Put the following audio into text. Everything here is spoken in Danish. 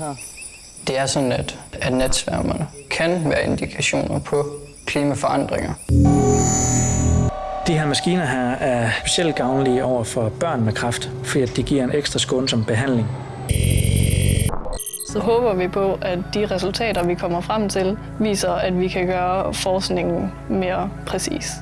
her. Det er sådan, at, at natsværmerne kan være indikationer på klimaforandringer. De her maskiner her er specielt gavnlige over for børn med kræft, fordi de giver en ekstra skånsom behandling. Så håber vi på, at de resultater, vi kommer frem til, viser, at vi kan gøre forskningen mere præcis.